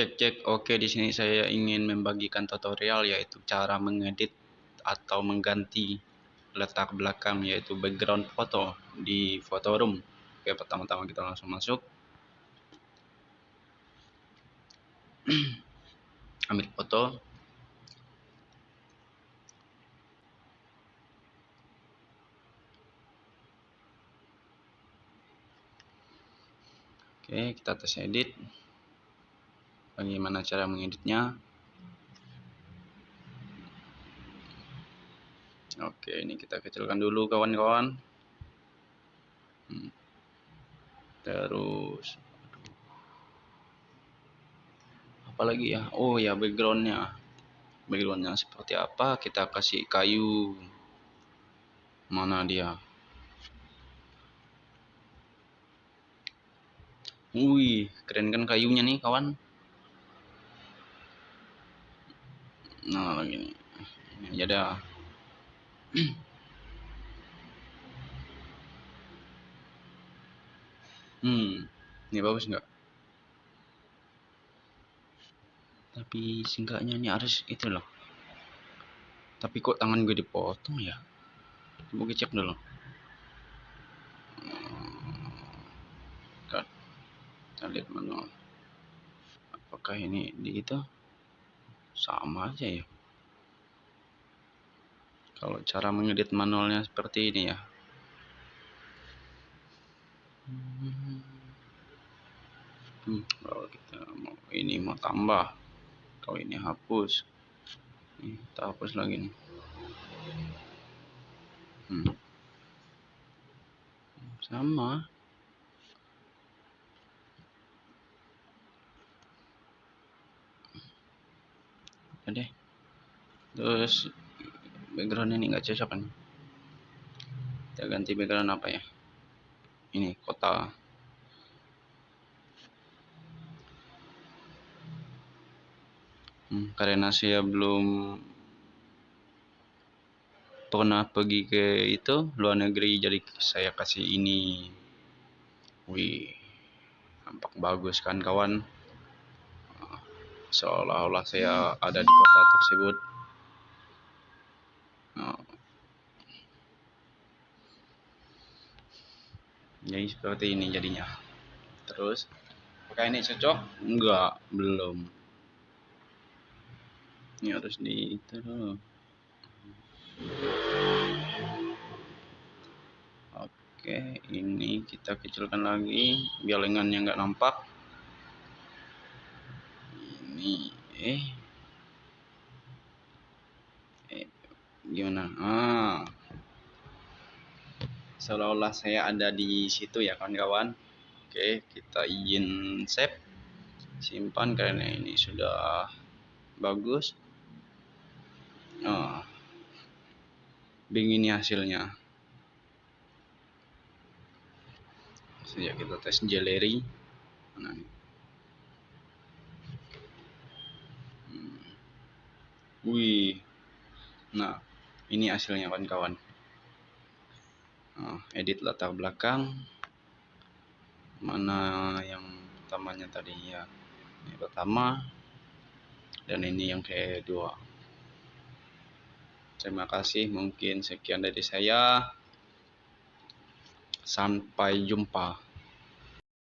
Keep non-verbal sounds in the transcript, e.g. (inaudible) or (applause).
Cek cek. Oke, di sini saya ingin membagikan tutorial yaitu cara mengedit atau mengganti letak belakang yaitu background foto di room. Oke, pertama-tama kita langsung masuk. (clears throat) Ambil foto. Oke, kita tes edit bagaimana cara mengeditnya. Oke ini kita kecilkan dulu kawan-kawan. Hmm. terus apalagi ya? Oh ya backgroundnya. Backgroundnya seperti apa? Kita kasih kayu. Mana dia? Wih, keren kan kayunya nih kawan. Nah gini ini aja dah. Hmm ini bagus nggak? Tapi singkatnya ini harus itu loh. Tapi kok tangan gue dipotong ya? Coba gue dulu. Kita lihat manual. Apakah ini di itu sama aja ya. Kalau cara mengedit manualnya seperti ini ya. Hmm, kalau kita mau ini mau tambah kalau ini hapus ini kita hapus lagi nih. Hmm. sama deh. Terus background ini nggak cocok kan? Kita ganti background apa ya? Ini kota. Hmm, karena saya belum pernah pergi ke itu luar negeri jadi saya kasih ini. Wih nampak bagus kan kawan seolah-olah saya ada di kota tersebut. Oh. jadi seperti ini jadinya. Terus apakah ini cocok? Enggak belum. Ini harus di itu. Oke ini kita kecilkan lagi biar lengannya enggak nampak ini eh. Eh gimana? Ah. Seolah-olah saya ada di situ ya kawan-kawan. Oke kita izin save. Simpan karena ini sudah bagus. Oh begini hasilnya. Sejak kita tes galeri mana Wih. Nah, ini hasilnya kawan-kawan. Nah, edit latar belakang. Mana yang pertamanya tadi ya. Ini pertama dan ini yang kedua. Terima kasih, mungkin sekian dari saya. Sampai jumpa.